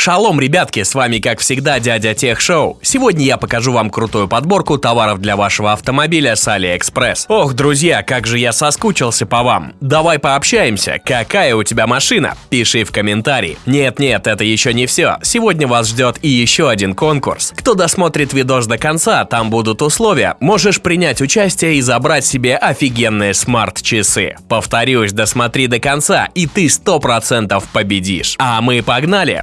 Шалом, ребятки, с вами как всегда дядя Тех Шоу. Сегодня я покажу вам крутую подборку товаров для вашего автомобиля с AliExpress. Ох, друзья, как же я соскучился по вам. Давай пообщаемся, какая у тебя машина? Пиши в комментарии. Нет-нет, это еще не все. Сегодня вас ждет и еще один конкурс. Кто досмотрит видос до конца, там будут условия. Можешь принять участие и забрать себе офигенные смарт-часы. Повторюсь, досмотри до конца, и ты 100% победишь. А мы погнали!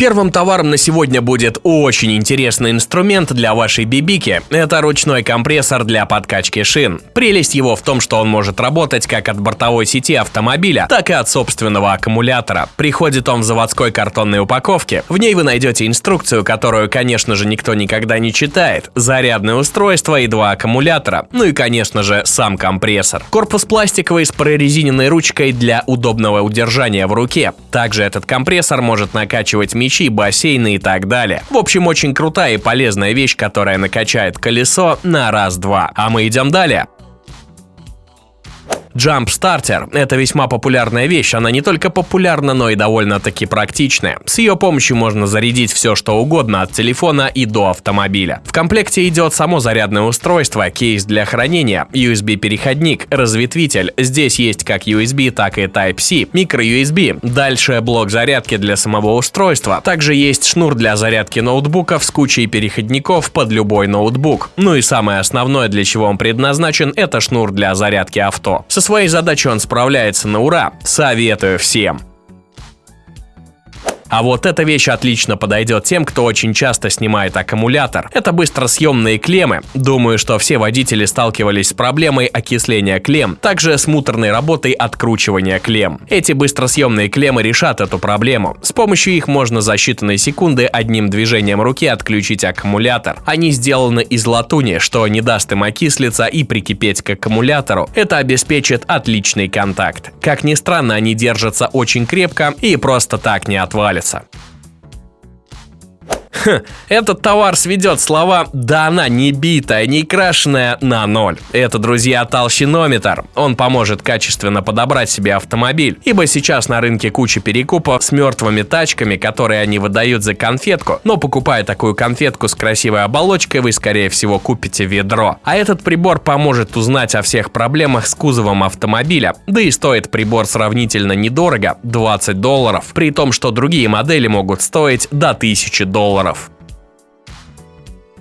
Первым товаром на сегодня будет очень интересный инструмент для вашей бибики. Это ручной компрессор для подкачки шин. Прелесть его в том, что он может работать как от бортовой сети автомобиля, так и от собственного аккумулятора. Приходит он в заводской картонной упаковке. В ней вы найдете инструкцию, которую, конечно же, никто никогда не читает. Зарядное устройство и два аккумулятора. Ну и, конечно же, сам компрессор. Корпус пластиковый с прорезиненной ручкой для удобного удержания в руке. Также этот компрессор может накачивать мячи мячи, бассейны и так далее. В общем, очень крутая и полезная вещь, которая накачает колесо на раз-два. А мы идем далее. Starter – это весьма популярная вещь, она не только популярна, но и довольно-таки практичная. С ее помощью можно зарядить все что угодно от телефона и до автомобиля. В комплекте идет само зарядное устройство, кейс для хранения, USB-переходник, разветвитель. Здесь есть как USB, так и Type-C, micro-USB. Дальше блок зарядки для самого устройства. Также есть шнур для зарядки ноутбуков с кучей переходников под любой ноутбук. Ну и самое основное, для чего он предназначен, это шнур для зарядки авто. Со своей задачей он справляется на ура. Советую всем. А вот эта вещь отлично подойдет тем, кто очень часто снимает аккумулятор. Это быстросъемные клеммы. Думаю, что все водители сталкивались с проблемой окисления клемм, также с муторной работой откручивания клемм. Эти быстросъемные клеммы решат эту проблему. С помощью их можно за считанные секунды одним движением руки отключить аккумулятор. Они сделаны из латуни, что не даст им окислиться и прикипеть к аккумулятору. Это обеспечит отличный контакт. Как ни странно, они держатся очень крепко и просто так не отвалят regressar. Этот товар сведет слова «да она не битая, не крашеная» на ноль. Это, друзья, толщинометр. Он поможет качественно подобрать себе автомобиль, ибо сейчас на рынке куча перекупов с мертвыми тачками, которые они выдают за конфетку, но покупая такую конфетку с красивой оболочкой, вы скорее всего купите ведро. А этот прибор поможет узнать о всех проблемах с кузовом автомобиля, да и стоит прибор сравнительно недорого – 20 долларов, при том, что другие модели могут стоить до 1000 долларов.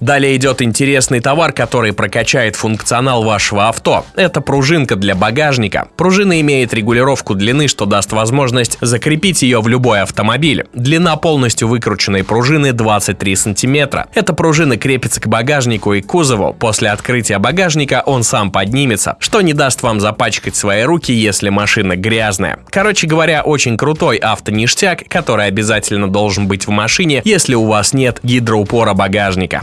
Далее идет интересный товар, который прокачает функционал вашего авто. Это пружинка для багажника. Пружина имеет регулировку длины, что даст возможность закрепить ее в любой автомобиль. Длина полностью выкрученной пружины 23 сантиметра. Эта пружина крепится к багажнику и кузову. После открытия багажника он сам поднимется, что не даст вам запачкать свои руки, если машина грязная. Короче говоря, очень крутой автоништяк, который обязательно должен быть в машине, если у вас нет гидроупора багажника.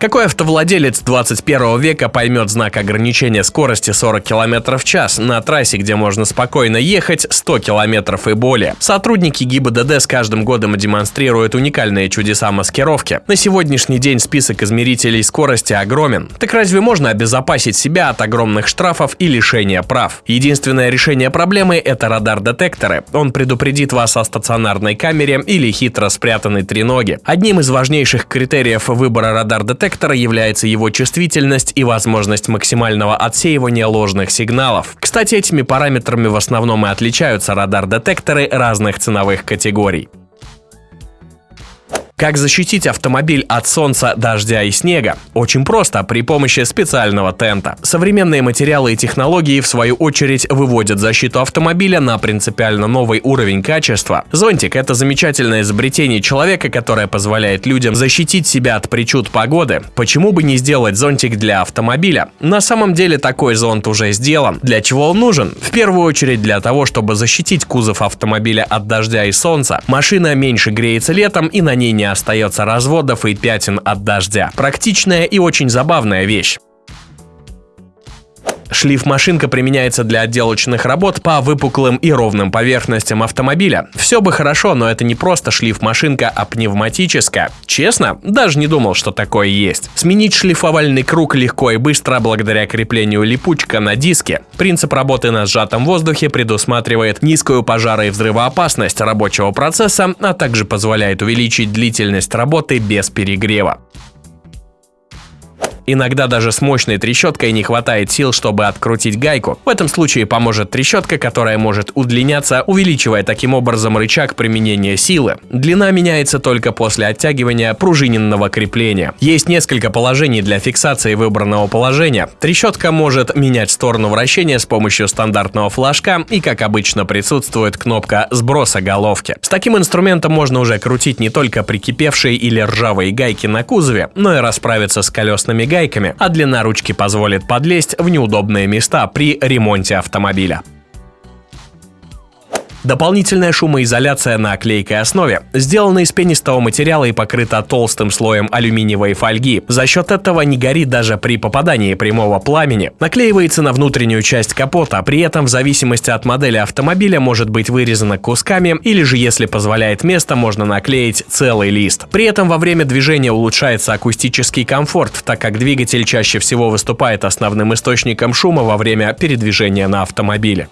Какой автовладелец 21 века поймет знак ограничения скорости 40 км в час на трассе, где можно спокойно ехать 100 км и более? Сотрудники ГИБДД с каждым годом демонстрируют уникальные чудеса маскировки. На сегодняшний день список измерителей скорости огромен. Так разве можно обезопасить себя от огромных штрафов и лишения прав? Единственное решение проблемы – это радар-детекторы. Он предупредит вас о стационарной камере или хитро спрятанной треноге. Одним из важнейших критериев выбора радар-детектора детектора является его чувствительность и возможность максимального отсеивания ложных сигналов. Кстати, этими параметрами в основном и отличаются радар-детекторы разных ценовых категорий. Как защитить автомобиль от солнца, дождя и снега? Очень просто, при помощи специального тента. Современные материалы и технологии, в свою очередь, выводят защиту автомобиля на принципиально новый уровень качества. Зонтик – это замечательное изобретение человека, которое позволяет людям защитить себя от причуд погоды. Почему бы не сделать зонтик для автомобиля? На самом деле такой зонт уже сделан. Для чего он нужен? В первую очередь для того, чтобы защитить кузов автомобиля от дождя и солнца. Машина меньше греется летом и на ней не остается разводов и пятен от дождя. Практичная и очень забавная вещь. Шлиф-машинка применяется для отделочных работ по выпуклым и ровным поверхностям автомобиля. Все бы хорошо, но это не просто шлиф-машинка, а пневматическая. Честно, даже не думал, что такое есть. Сменить шлифовальный круг легко и быстро благодаря креплению липучка на диске. Принцип работы на сжатом воздухе предусматривает низкую пожаро- и взрывоопасность рабочего процесса, а также позволяет увеличить длительность работы без перегрева. Иногда даже с мощной трещоткой не хватает сил, чтобы открутить гайку. В этом случае поможет трещотка, которая может удлиняться, увеличивая таким образом рычаг применения силы. Длина меняется только после оттягивания пружиненного крепления. Есть несколько положений для фиксации выбранного положения. Трещотка может менять сторону вращения с помощью стандартного флажка и, как обычно, присутствует кнопка сброса головки. С таким инструментом можно уже крутить не только прикипевшие или ржавые гайки на кузове, но и расправиться с колесными гайками гайками, а длина ручки позволит подлезть в неудобные места при ремонте автомобиля. Дополнительная шумоизоляция на клейкой основе сделана из пенистого материала и покрыта толстым слоем алюминиевой фольги. За счет этого не горит даже при попадании прямого пламени. Наклеивается на внутреннюю часть капота, при этом в зависимости от модели автомобиля может быть вырезана кусками или же если позволяет место, можно наклеить целый лист. При этом во время движения улучшается акустический комфорт, так как двигатель чаще всего выступает основным источником шума во время передвижения на автомобиле.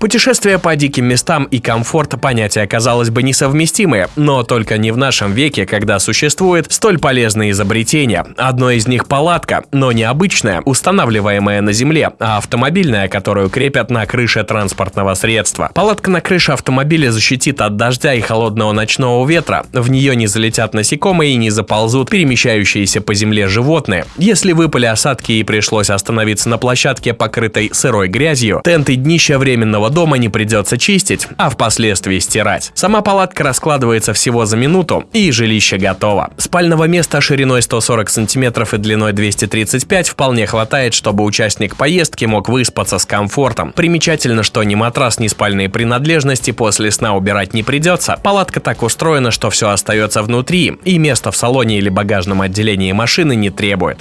Путешествия по диким местам и комфорт понятия, казалось бы, несовместимые, но только не в нашем веке, когда существует столь полезные изобретения. Одно из них палатка, но не обычная, устанавливаемая на земле, а автомобильная, которую крепят на крыше транспортного средства. Палатка на крыше автомобиля защитит от дождя и холодного ночного ветра, в нее не залетят насекомые и не заползут перемещающиеся по земле животные. Если выпали осадки и пришлось остановиться на площадке, покрытой сырой грязью, тент и днище временного дома не придется чистить, а впоследствии стирать. Сама палатка раскладывается всего за минуту, и жилище готово. Спального места шириной 140 см и длиной 235 вполне хватает, чтобы участник поездки мог выспаться с комфортом. Примечательно, что ни матрас, ни спальные принадлежности после сна убирать не придется. Палатка так устроена, что все остается внутри, и место в салоне или багажном отделении машины не требует.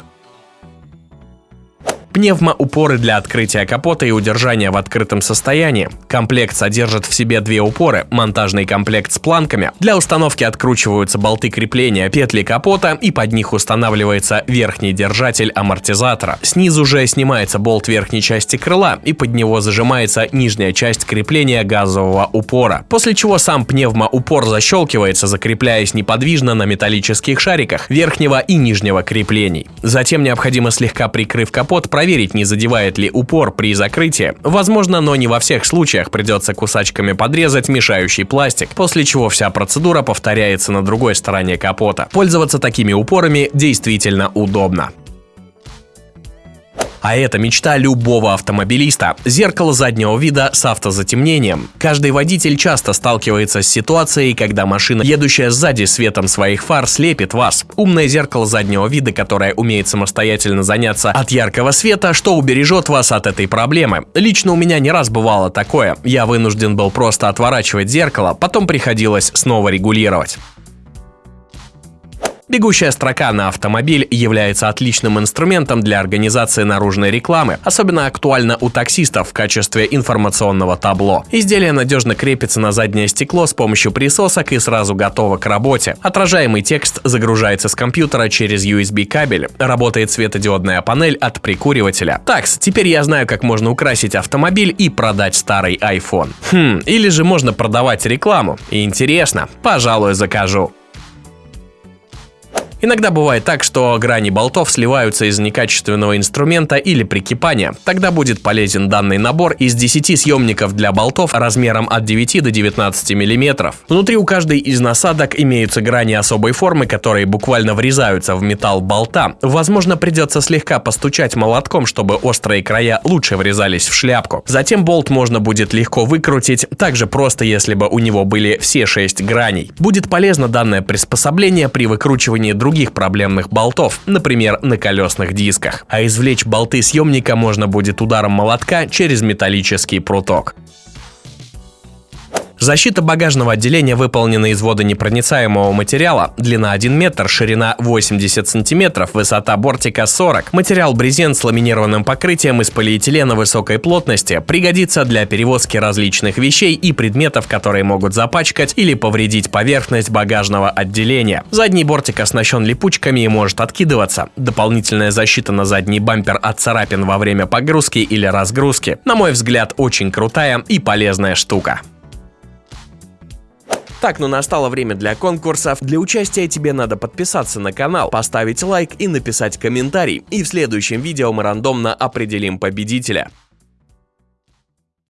Пневмоупоры для открытия капота и удержания в открытом состоянии. Комплект содержит в себе две упоры, монтажный комплект с планками. Для установки откручиваются болты крепления петли капота и под них устанавливается верхний держатель амортизатора. Снизу же снимается болт верхней части крыла и под него зажимается нижняя часть крепления газового упора. После чего сам пневмоупор защелкивается, закрепляясь неподвижно на металлических шариках верхнего и нижнего креплений. Затем необходимо слегка прикрыв капот, проверить, не задевает ли упор при закрытии. Возможно, но не во всех случаях придется кусачками подрезать мешающий пластик, после чего вся процедура повторяется на другой стороне капота. Пользоваться такими упорами действительно удобно. А это мечта любого автомобилиста – зеркало заднего вида с автозатемнением. Каждый водитель часто сталкивается с ситуацией, когда машина, едущая сзади светом своих фар, слепит вас. Умное зеркало заднего вида, которое умеет самостоятельно заняться от яркого света, что убережет вас от этой проблемы. Лично у меня не раз бывало такое. Я вынужден был просто отворачивать зеркало, потом приходилось снова регулировать. Бегущая строка на автомобиль является отличным инструментом для организации наружной рекламы, особенно актуально у таксистов в качестве информационного табло. Изделие надежно крепится на заднее стекло с помощью присосок и сразу готово к работе. Отражаемый текст загружается с компьютера через USB кабель. Работает светодиодная панель от прикуривателя. Такс, теперь я знаю, как можно украсить автомобиль и продать старый iPhone. Хм, или же можно продавать рекламу. Интересно, пожалуй, закажу. Иногда бывает так, что грани болтов сливаются из некачественного инструмента или прикипания. Тогда будет полезен данный набор из 10 съемников для болтов размером от 9 до 19 мм. Внутри у каждой из насадок имеются грани особой формы, которые буквально врезаются в металл болта. Возможно, придется слегка постучать молотком, чтобы острые края лучше врезались в шляпку. Затем болт можно будет легко выкрутить, также просто, если бы у него были все 6 граней. Будет полезно данное приспособление при выкручивании других других проблемных болтов, например, на колесных дисках. А извлечь болты съемника можно будет ударом молотка через металлический пруток. Защита багажного отделения выполнена из водонепроницаемого материала, длина 1 метр, ширина 80 сантиметров, высота бортика 40. Материал брезент с ламинированным покрытием из полиэтилена высокой плотности пригодится для перевозки различных вещей и предметов, которые могут запачкать или повредить поверхность багажного отделения. Задний бортик оснащен липучками и может откидываться. Дополнительная защита на задний бампер от царапин во время погрузки или разгрузки. На мой взгляд, очень крутая и полезная штука. Так, ну настало время для конкурсов. Для участия тебе надо подписаться на канал, поставить лайк и написать комментарий. И в следующем видео мы рандомно определим победителя.